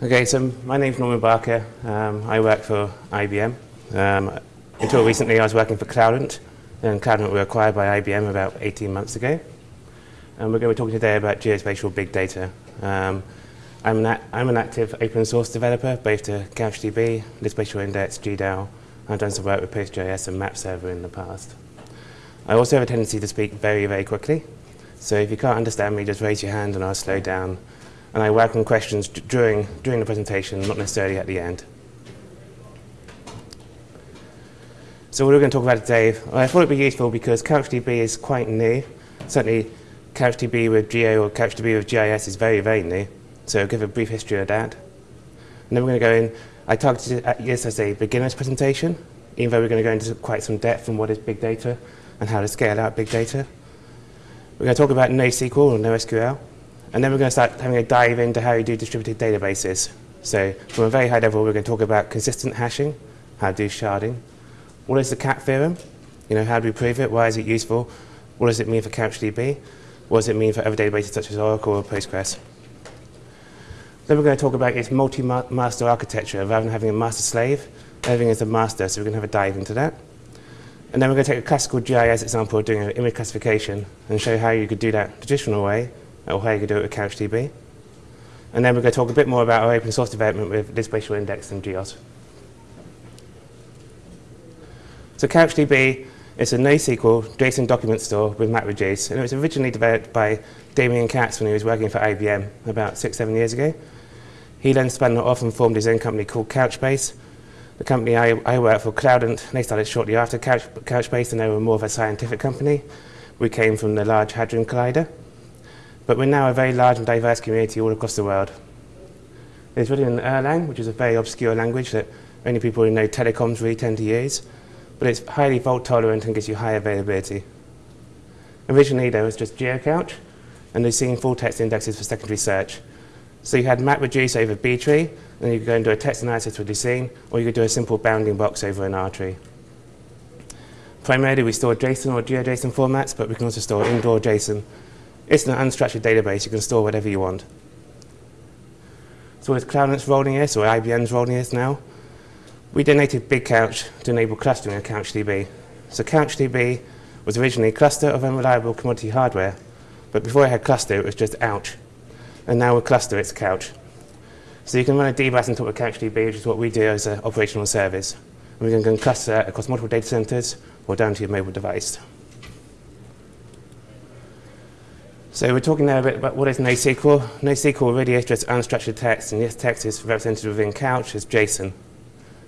Okay, so my name's Norman Barker. Um, I work for IBM. Um, until recently, I was working for Cloudant, and Cloudant were acquired by IBM about 18 months ago. And we're going to be talking today about geospatial big data. Um, I'm, an I'm, an active open source developer, both to CouchDB, LibSpatial Index, GDAL. I've done some work with PostGIS and MapServer in the past. I also have a tendency to speak very, very quickly. So if you can't understand me, just raise your hand and I'll slow down and I welcome questions during, during the presentation, not necessarily at the end. So what we're going to talk about today, I thought it would be useful because CouchDB is quite new. Certainly CouchDB with Geo or CouchDB with GIS is very, very new. So I'll give a brief history of that. And then we're going to go in, I targeted this as a beginner's presentation, even though we're going to go into quite some depth on what is big data and how to scale out big data. We're going to talk about NoSQL or NoSQL, and then we're going to start having a dive into how you do distributed databases. So from a very high level, we're going to talk about consistent hashing, how to do sharding. What is the CAP theorem? You know, how do we prove it? Why is it useful? What does it mean for CouchDB? What does it mean for other databases such as Oracle or Postgres? Then we're going to talk about its multi-master architecture. Rather than having a master-slave, everything is a master, so we're going to have a dive into that. And then we're going to take a classical GIS example of doing an image classification and show how you could do that traditional way or how you could do it with CouchDB. And then we're going to talk a bit more about our open source development with LibSpatial Index and GEOS. So CouchDB is a NoSQL JSON document store with MapReduce, and it was originally developed by Damien Katz when he was working for IBM about six, seven years ago. He then spun off and formed his own company called Couchbase. The company I, I work for, Cloudant, they started shortly after Couch, Couchbase, and they were more of a scientific company. We came from the Large Hadron Collider. But we're now a very large and diverse community all across the world. It's written in Erlang, which is a very obscure language that only people who know telecoms really tend to use, but it's highly fault tolerant and gives you high availability. Originally, there was just GeoCouch, and they've seen full text indexes for secondary search. So you had MapReduce over B-tree, and you could go and do a text analysis with Lucene, or you could do a simple bounding box over an R-tree. Primarily, we store JSON or GeoJSON formats, but we can also store indoor JSON it's an unstructured database. You can store whatever you want. So with Cloudant's rolling this, or IBM's rolling this now, we donated BigCouch to enable clustering of CouchDB. So CouchDB was originally a cluster of unreliable commodity hardware, but before it had cluster, it was just ouch. And now with cluster, it's couch. So you can run a DBAS on top of CouchDB, which is what we do as an operational service. And we can cluster across multiple data centers or down to your mobile device. So we're talking now a bit about what is NoSQL. NoSQL really is just unstructured text, and this text is represented within Couch as JSON.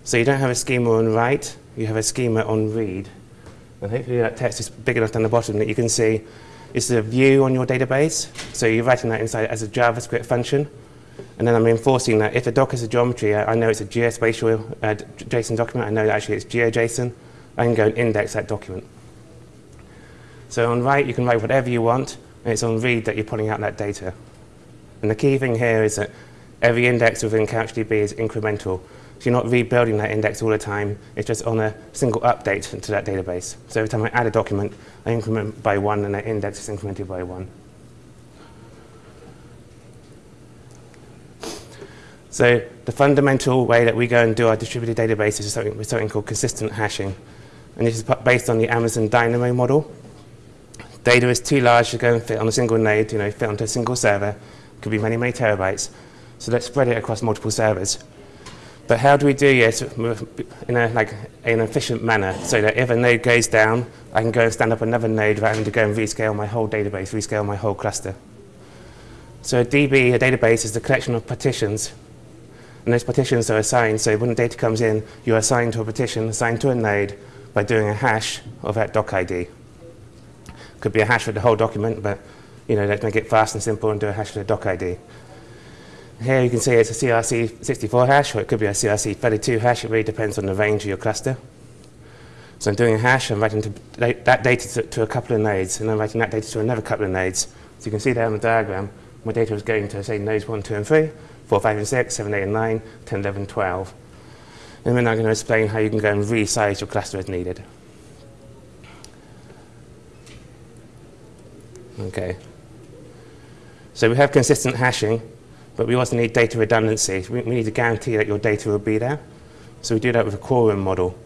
So you don't have a schema on write, you have a schema on read. And hopefully that text is big enough down the bottom that you can see it's a view on your database. So you're writing that inside as a JavaScript function. And then I'm enforcing that if the doc is a geometry, I, know it's a geospatial uh, JSON document, I know that actually it's GeoJSON, I can go and index that document. So on write, you can write whatever you want, it's on read that you're pulling out that data. And the key thing here is that every index within CouchDB is incremental. So you're not rebuilding that index all the time. It's just on a single update to that database. So every time I add a document, I increment by one, and that index is incremented by one. So the fundamental way that we go and do our distributed databases is something, something called consistent hashing. And this is based on the Amazon Dynamo model. Data is too large to go and fit on a single node, you know, fit onto a single server. Could be many, many terabytes. So let's spread it across multiple servers. But how do we do this in a, like, an efficient manner so that if a node goes down, I can go and stand up another node without having to go and rescale my whole database, rescale my whole cluster. So a DB, a database, is the collection of partitions. And those partitions are assigned, so when data comes in, you're assigned to a partition, assigned to a node, by doing a hash of that doc ID. Could be a hash for the whole document, but you know, let's make it fast and simple and do a hash for the doc ID. Here you can see it's a CRC64 hash, or it could be a CRC32 hash. It really depends on the range of your cluster. So I'm doing a hash, I'm writing that data to, to, a couple of nodes, and I'm writing that data to another couple of nodes. So you can see there on the diagram, my data is going to, say, nodes 1, 2, and 3, 4, 5, and 6, 7, 8, and 9, 10, 11, 12. And then I'm going to explain how you can go and resize your cluster as needed. Okay. So we have consistent hashing, but we also need data redundancy. We, we need to guarantee that your data will be there. So we do that with a quorum model.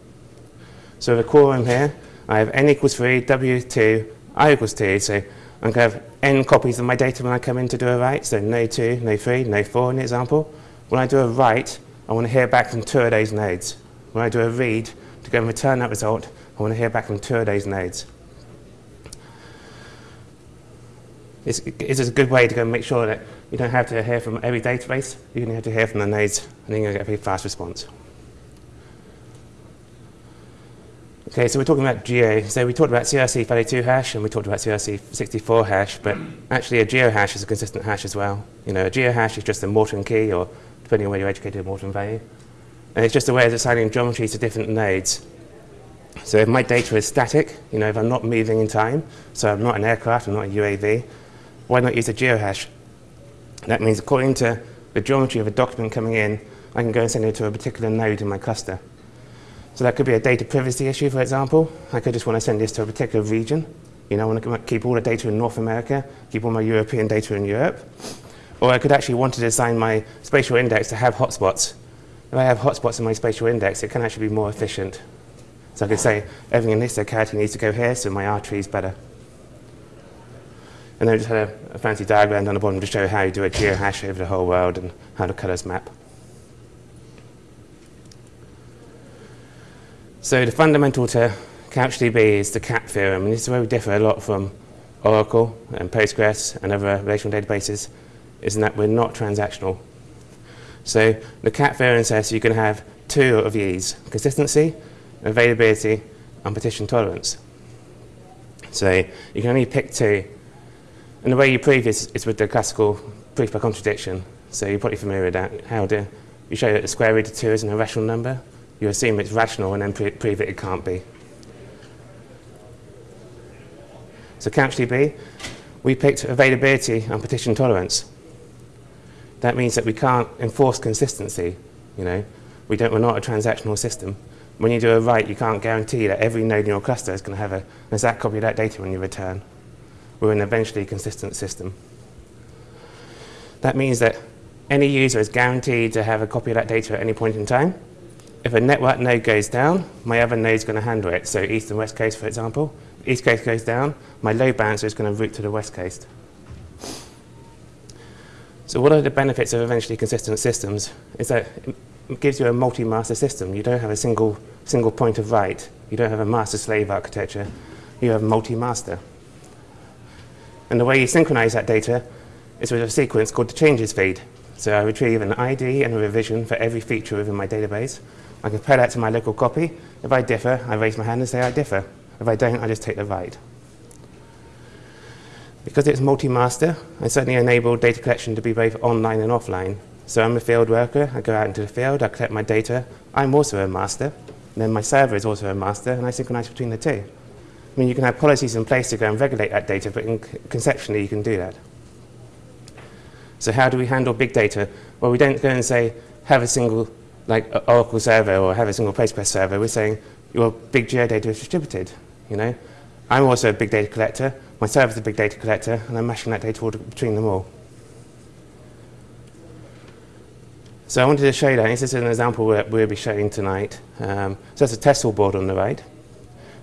So with a quorum here, I have n equals 3, w 2, i equals 2. So I'm going to have n copies of my data when I come in to do a write. So no 2, no 3, no 4 in the example. When I do a write, I want to hear back from two of those nodes. When I do a read, to go and return that result, I want to hear back from two of those nodes. It's, it's a good way to go make sure that you don't have to hear from every database. You only have to hear from the nodes, and then you're going to get a very fast response. Okay, so we're talking about geo. So we talked about CRC32 hash and we talked about CRC64 hash, but actually a geo hash is a consistent hash as well. You know, a geo hash is just a Morton key, or depending on where you're educated, a Morton value. And it's just a way of assigning geometry to different nodes. So if my data is static, you know, if I'm not moving in time, so I'm not an aircraft, I'm not a UAV, why not use a geohash? That means according to the geometry of a document coming in, I can go and send it to a particular node in my cluster. So that could be a data privacy issue, for example. I could just want to send this to a particular region. You know, I want to keep all the data in North America, keep all my European data in Europe. Or I could actually want to design my spatial index to have hotspots. If I have hotspots in my spatial index, it can actually be more efficient. So I could say everything in this locality needs to go here, so my R tree is better. And then I just had a, a fancy diagram down the bottom to show how you do a geohash over the whole world and how the colors map. So the fundamental to CouchDB is the CAP theorem, and this is where we differ a lot from Oracle and Postgres and other relational databases, is that we're not transactional. So the CAP theorem says you can have two of these, consistency, availability, and partition tolerance. So you can only pick two. And the way you prove this is with the classical proof by contradiction. So you're probably familiar with that. How do you show that the square root of 2 is an irrational number? you assume it's rational and then prove that it can't be. So CouchDB, we picked availability and partition tolerance. That means that we can't enforce consistency. You know, we don't, we're not a transactional system. When you do a write, you can't guarantee that every node in your cluster is going to have a, an exact copy of that data when you return. We're an eventually consistent system. That means that any user is guaranteed to have a copy of that data at any point in time, if a network node goes down, my other node is going to handle it. So east and west coast, for example. East coast goes down, my load balancer is going to route to the west coast. So what are the benefits of eventually consistent systems? Is that it gives you a multi-master system. You don't have a single, single point of write. You don't have a master-slave architecture. You have multi-master. And the way you synchronize that data is with a sequence called the changes feed. So I retrieve an ID and a revision for every feature within my database, I compare that to my local copy. If I differ, I raise my hand and say I differ. If I don't, I just take the write. Because it's multi-master, I certainly enable data collection to be both online and offline. So I'm a field worker, I go out into the field, I collect my data. I'm also a master, and then my server is also a master, and I synchronize between the two. I mean, you can have policies in place to go and regulate that data, but conceptually you can do that. So how do we handle big data? Well, we don't go and say, have a single like Oracle server or have a single Postgres server, we're saying your big geodata is distributed. You know, I'm also a big data collector. My server's a big data collector, and I'm mashing that data between them all. So I wanted to show you that. This is an example that we'll be showing tonight. Um, so that's a Tessel board on the right,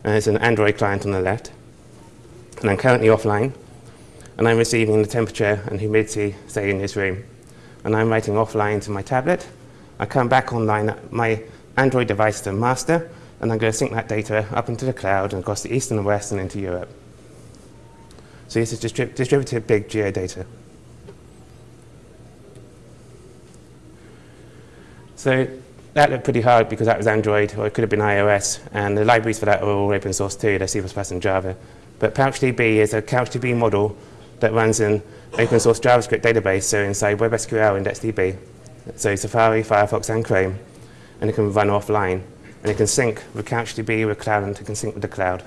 and there's an Android client on the left. And I'm currently offline, and I'm receiving the temperature and humidity, say, in this room. And I'm writing offline to my tablet, I come back online, my Android device to master, and I'm going to sync that data up into the cloud and across the east and the west and into Europe. So this is distrib distributed big geodata. So that looked pretty hard because that was Android, or it could have been iOS, and the libraries for that are all open source too, they're C++ and Java. But PouchDB is a CouchDB model that runs an open source JavaScript database, so inside WebSQL IndexedDB. So Safari, Firefox, and Chrome, and it can run offline. And it can sync with CouchDB with cloud, and it can sync with the cloud.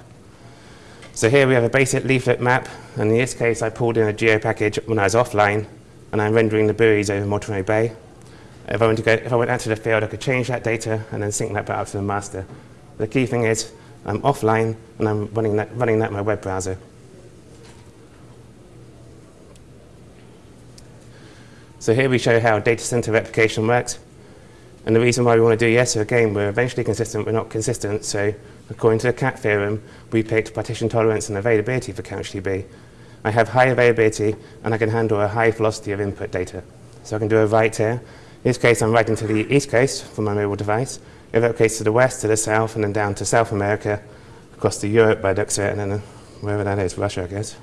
So here we have a basic leaflet map, and in this case I pulled in a geo package when I was offline, and I'm rendering the buoys over Monterey Bay. If I, went to go, if I went out to the field, I could change that data and then sync that back up to the master. The key thing is I'm offline, and I'm running that, running that in my web browser. So here we show how data center replication works. And the reason why we want to do yes, again, we're eventually consistent, we're not consistent. So according to the CAP theorem, we picked partition tolerance and availability for CouchDB. I have high availability, and I can handle a high velocity of input data. So I can do a write here. In this case, I'm writing to the east coast from my mobile device. In It replicates to the west, to the south, and then down to South America, across to Europe by looks and then uh, wherever that is, Russia, I guess.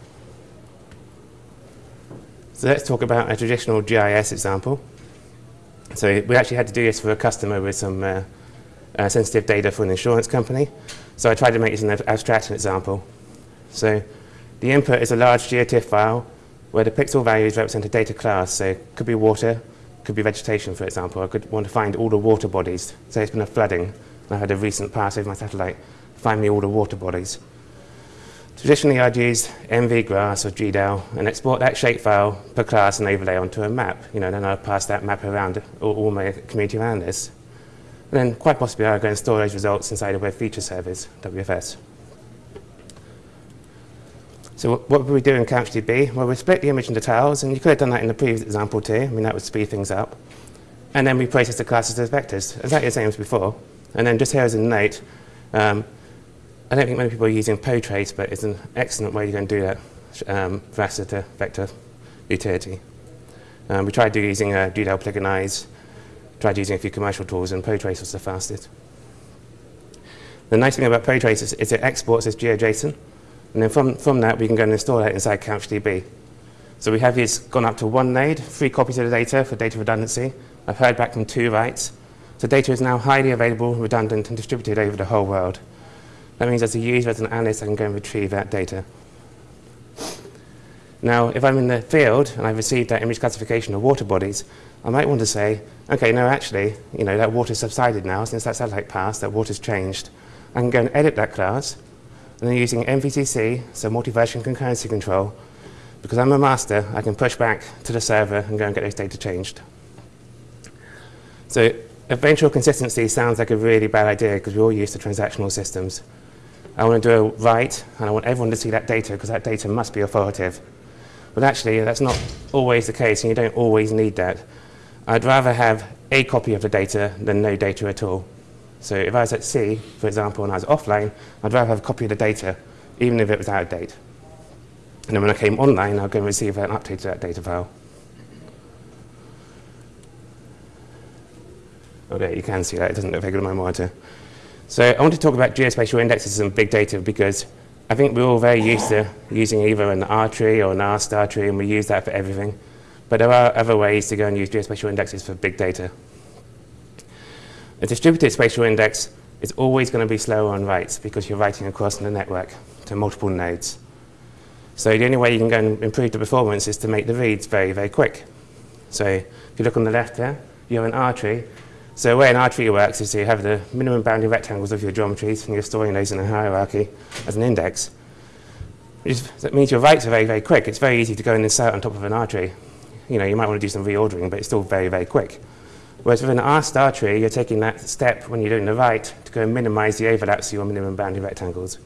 So let's talk about a traditional GIS example. So we actually had to do this for a customer with some uh, uh, sensitive data for an insurance company. So I tried to make this an abstraction example. So the input is a large GeoTIFF file where the pixel values represent a data class. So it could be water, could be vegetation, for example. I could want to find all the water bodies. Say it's been a flooding, and I had a recent pass over my satellite. Find me all the water bodies. Traditionally, I'd use MVGrass or GDAL and export that shapefile per class and overlay onto a map. You know, then I'd pass that map around all, all my community around this. And then quite possibly I'd go and store those results inside a web feature service, WFS. So what would we do in CouchDB? Well, we split the image into tiles, and you could have done that in the previous example too. I mean, that would speed things up. And then we process the classes as vectors, exactly the same as before. And then just here as a note, um, I don't think many people are using PoTrace, but it's an excellent way to do that um, to vector utility. Um, we tried using uh, GDAL Polygonize, tried using a few commercial tools, and PoTrace was the fastest. The nice thing about PoTrace is, is it exports as GeoJSON, and then from, from that we can go and install that inside CouchDB. So we have this gone up to one node, three copies of the data for data redundancy. I've heard back from two writes. So data is now highly available, redundant, and distributed over the whole world. That means as a user, as an analyst, I can go and retrieve that data. Now, if I'm in the field and I've received that image classification of water bodies, I might want to say, okay, no, actually, you know, that water's subsided now since that satellite passed, that water's changed. I can go and edit that class, and then using MVCC, so multi-version concurrency control, because I'm a master, I can push back to the server and go and get those data changed. So eventual consistency sounds like a really bad idea because we're all used to transactional systems. I want to do a write, and I want everyone to see that data because that data must be authoritative. But actually, that's not always the case, and you don't always need that. I'd rather have a copy of the data than no data at all. So if I was at sea, for example, and I was offline, I'd rather have a copy of the data, even if it was out of date. And then when I came online, I'd go and receive an update to that data file. Oh, there, you can see that. It doesn't look very good on my monitor. So I want to talk about geospatial indexes and big data because I think we're all very used to using either an R tree or an R star tree, and we use that for everything. But there are other ways to go and use geospatial indexes for big data. A distributed spatial index is always going to be slower on writes because you're writing across the network to multiple nodes. So the only way you can go and improve the performance is to make the reads very, very quick. So if you look on the left there, you have an R tree, so the way an R tree works is you have the minimum boundary rectangles of your geometries and you're storing those in a hierarchy as an index. that means your writes are very, very quick. It's very easy to go and insert on top of an R tree. You know, you might want to do some reordering, but it's still very, very quick. Whereas with an R star tree, you're taking that step when you're doing the write to go and minimize the overlaps of your minimum boundary rectangles.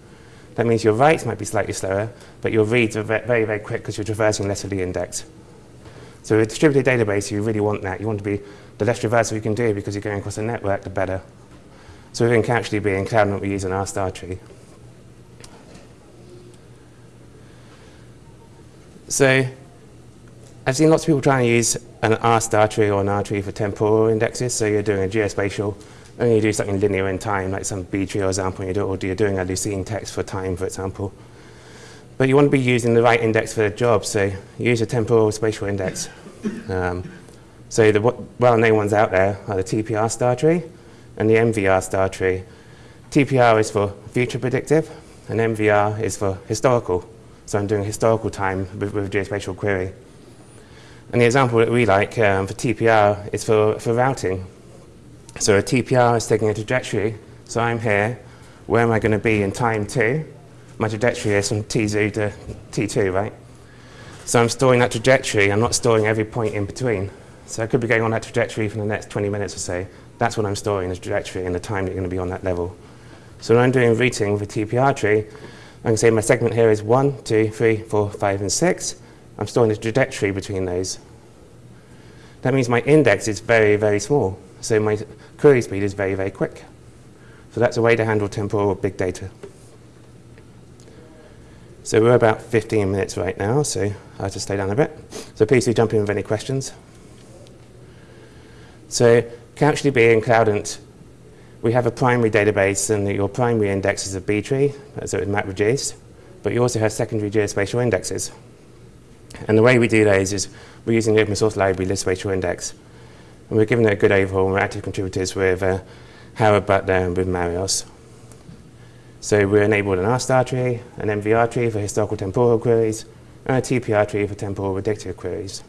That means your writes might be slightly slower, but your reads are very, very quick because you're traversing less of the index. So with a distributed database, you really want that. You want to be the less traversal you can do because you're going across a network, the better. So within CouchDB and Cloudant, we use an R star tree. So I've seen lots of people trying to use an R star tree or an R tree for temporal indexes. So you're doing a geospatial, and you do something linear in time, like some B tree, for example, you do, or you're doing a Lucene text for time, for example. But you want to be using the right index for the job, so use a temporal spatial index. Um, so the well-known ones out there are the TPR star tree and the MVR star tree. TPR is for future predictive, and MVR is for historical. So I'm doing historical time with, with a geospatial query. And the example that we like um, for TPR is for, for routing. So a TPR is taking a trajectory. So I'm here. Where am I going to be in time two? My trajectory is from T0 to T2, right? So I'm storing that trajectory. I'm not storing every point in between. So I could be going on that trajectory for the next 20 minutes or so. That's what I'm storing, the trajectory and the time that you're going to be on that level. So when I'm doing routing with a TPR tree, I can say my segment here is 1, 2, 3, 4, 5, and 6. I'm storing the trajectory between those. that means my index is very, very small. So my query speed is very, very quick. So that's a way to handle temporal big data. So we're about 15 minutes right now, so I'll just stay down a bit. So please do jump in with any questions. So CouchDB and Cloudant, we have a primary database and your primary index is a B tree, so it's MapReduced, but you also have secondary geospatial indexes. And the way we do those is we're using the open source library LibSpatial Index. And we're giving it a good overhaul. We're active contributors with uh, Howard Butler and with Marios. So we're enabled an R-star tree, an MVR tree for historical temporal queries, and a TPR tree for temporal predictive queries.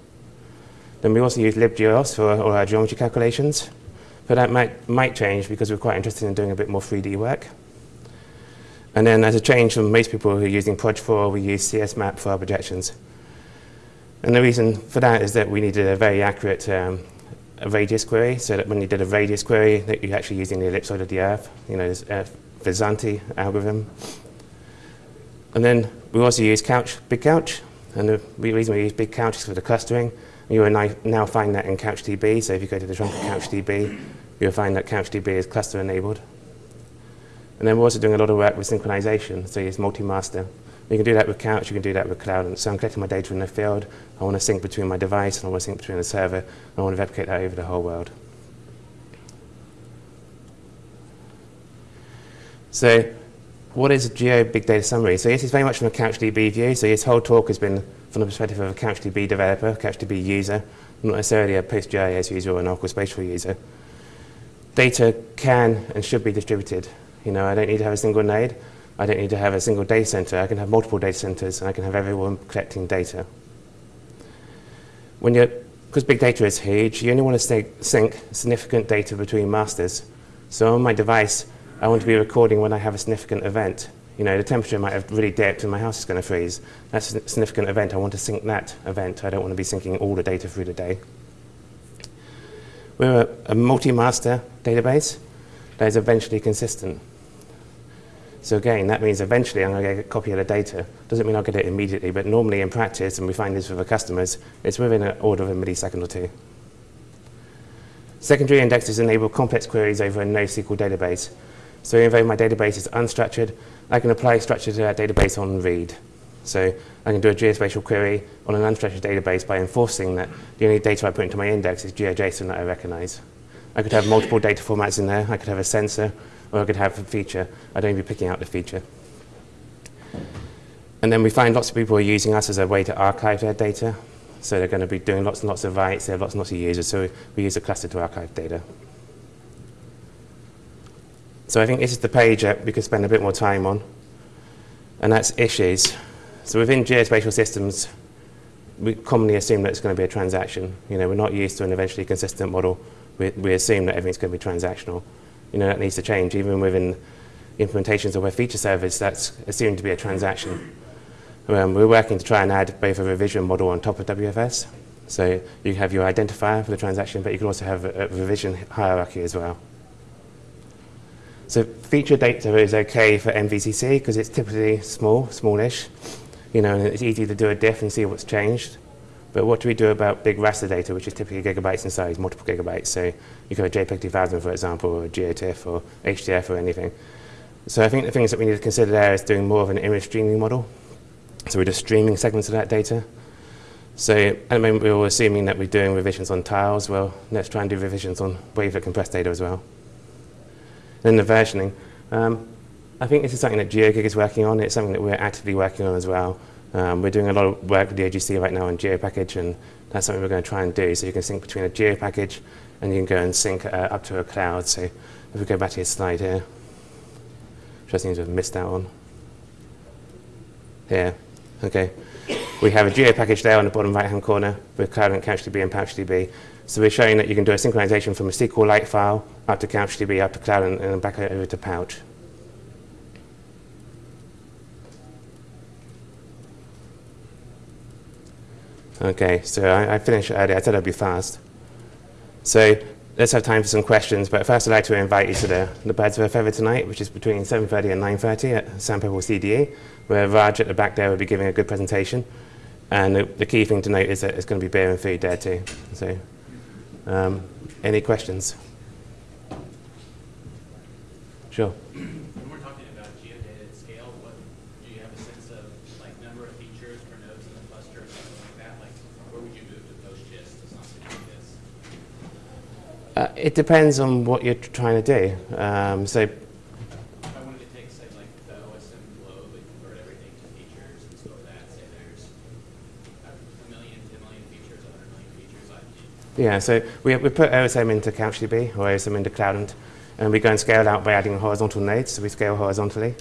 Then we also use libgeos for all our geometry calculations. But that might, might change because we're quite interested in doing a bit more 3D work. And then as a change from most people who are using Proj4, we use CSMap for our projections. And the reason for that is that we needed a very accurate um, a radius query, so that when you did a radius query, that you're actually using the ellipsoid of the Earth, you know, this uh, Vincenty algorithm. And then we also use Couch, Big Couch, and the reason we use Big Couch is for the clustering. You will now find that in CouchDB, so if you go to the trunk of CouchDB, you'll find that CouchDB is cluster enabled. And then we're also doing a lot of work with synchronization, so use multi-master. You can do that with Couch, you can do that with Cloud. And so I'm collecting my data in the field. I want to sync between my device, and I want to sync between the server, I want to replicate that over the whole world. So what is Geo Big Data Summary? So this is very much from a CouchDB view. So this whole talk has been from the perspective of a CouchDB developer, CouchDB user, not necessarily a PostGIS user or an Oracle Spatial user. Data can and should be distributed. You know, I don't need to have a single node. I don't need to have a single data center. I can have multiple data centers, and I can have everyone collecting data. When you're, because big data is huge, you only want to sync significant data between masters. So on my device, I want to be recording when I have a significant event. You know, the temperature might have really dipped and my house is going to freeze. That's a significant event. I want to sync that event. I don't want to be syncing all the data through the day. We're a, a multi-master database that is eventually consistent. So again, that means eventually I'm going to get a copy of the data. Doesn't mean I'll get it immediately, but normally in practice, and we find this with our customers, it's within an order of a millisecond or two. Secondary indexes enable complex queries over a NoSQL database. So even though my database is unstructured, I can apply structure to that database on read. So I can do a geospatial query on an unstructured database by enforcing that the only data I put into my index is GeoJSON that I recognize. I could have multiple data formats in there. I could have a sensor or I could have a feature. I'd only be picking out the feature. And then we find lots of people are using us as a way to archive their data. So they're going to be doing lots and lots of writes. They have lots and lots of users. So we use a cluster to archive data. So I think this is the page that we could spend a bit more time on. And that's issues. So within geospatial systems, we commonly assume that it's going to be a transaction. You know, we're not used to an eventually consistent model. We, we assume that everything's going to be transactional you know, that needs to change. Even within implementations of web feature service, that's assumed to be a transaction. Um, we're working to try and add both a revision model on top of WFS. So you have your identifier for the transaction, but you can also have a, a revision hierarchy as well. So feature data is okay for MVCC because it's typically small, smallish. You know, it's easy to do a diff and see what's changed. But what do we do about big raster data, which is typically gigabytes in size, multiple gigabytes? So you could have JPEG 2000, for example, or GeoTIFF or HDF or anything. So I think the things that we need to consider there is doing more of an image streaming model. So we're just streaming segments of that data. So at the moment, we're assuming that we're doing revisions on tiles. Well, let's try and do revisions on wavelet compressed data as well. Then the versioning. Um, I think this is something that GeoGig is working on. It's something that we're actively working on as well. Um, we're doing a lot of work with the OGC right now on GeoPackage, and that's something we're going to try and do. So you can sync between a GeoPackage and you can go and sync uh, up to a cloud. So if we go back to your slide here, which I seem to have missed out on. Here, okay. We have a GeoPackage there on the bottom right-hand corner with Cloud and CouchDB and PouchDB. So we're showing that you can do a synchronization from a SQLite file up to CouchDB, up to Cloud, and, and back over to Pouch. Okay, so I, I finished early. I said I'd be fast. So let's have time for some questions. But first, I'd like to invite you to the, the Birds of a Feather tonight, which is between 7.30 and 9.30 at San Pebble CDE, where Raj at the back there will be giving a good presentation. And the, the key thing to note is that it's going to be beer and food there too. So Um, any questions? Sure. When we're talking about geodata at scale, what, do you have a sense of, like, number of features per nodes in the cluster or something like that? Like, where would you move to PostGIS to something like this? Uh, it depends on what you're trying to do. Um, so If I wanted to take, say, like, the OSM globe and convert everything to features and store that, say there's a million, 10 million features, 100 million features, I, Yeah, so we, we put OSM into CouchDB or OSM into Cloudant, and we go and scale out by adding horizontal nodes, so we scale horizontally.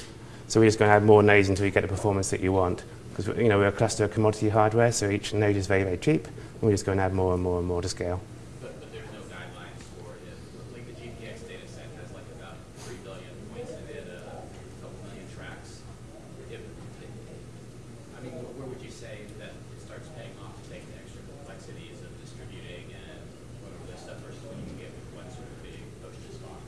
So we're just going to add more nodes until you get the performance that you want. Because you know, we're a cluster of commodity hardware, so each node is very, very cheap, and we're just going to add more and more and more to scale. but, but there's no guidelines for it. Like, the GPX data set has like about 3 billion points in it, uh, a couple million tracks. If, I mean, wh- where would you say that it starts paying off to take the extra complexities of distributing and whatever this stuff versus when you can get with one sort of big PostGIS box?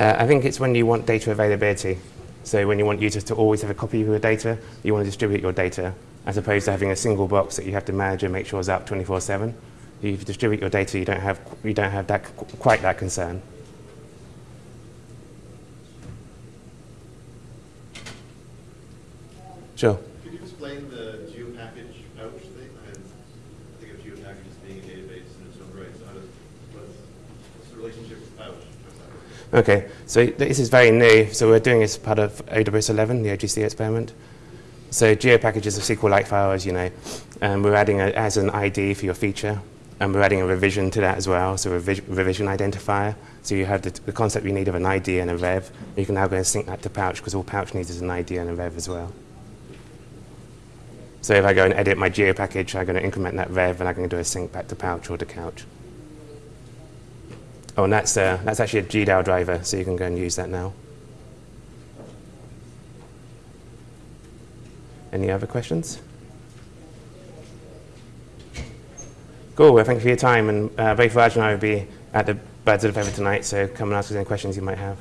Uh, I think it's when you want data availability. So when you want users to always have a copy of your data, you want to distribute your data, as opposed to having a single box that you have to manage and make sure is up 24/7. If you distribute your data, you don't have you don't have that quite that concern. Sure. Could you explain the geopackage pouch thing? I think of geopackage as being a database in its own right. So how does, what's, what's the relationship with pouch? How's that work? Okay, so this is very new. So we're doing this part of OWS 11, the OGC experiment. So GeoPackage is a SQLite file, as you know, and we're adding it as an ID for your feature, and we're adding a revision to that as well, so a revi- revision identifier. So you have the, the concept you need of an ID and a rev. You can now go and sync that to Pouch, because all Pouch needs is an ID and a rev as well. So if I go and edit my GeoPackage, I'm going to increment that rev, and I'm going to do a sync back to Pouch or to Couch. Oh, and that's, uh, that's actually a GDAL driver, so you can go and use that now. Any other questions? Cool, well, thank you for your time, and uh, both Raj and I will be at the Birds of the Feather tonight, so come and ask us any questions you might have.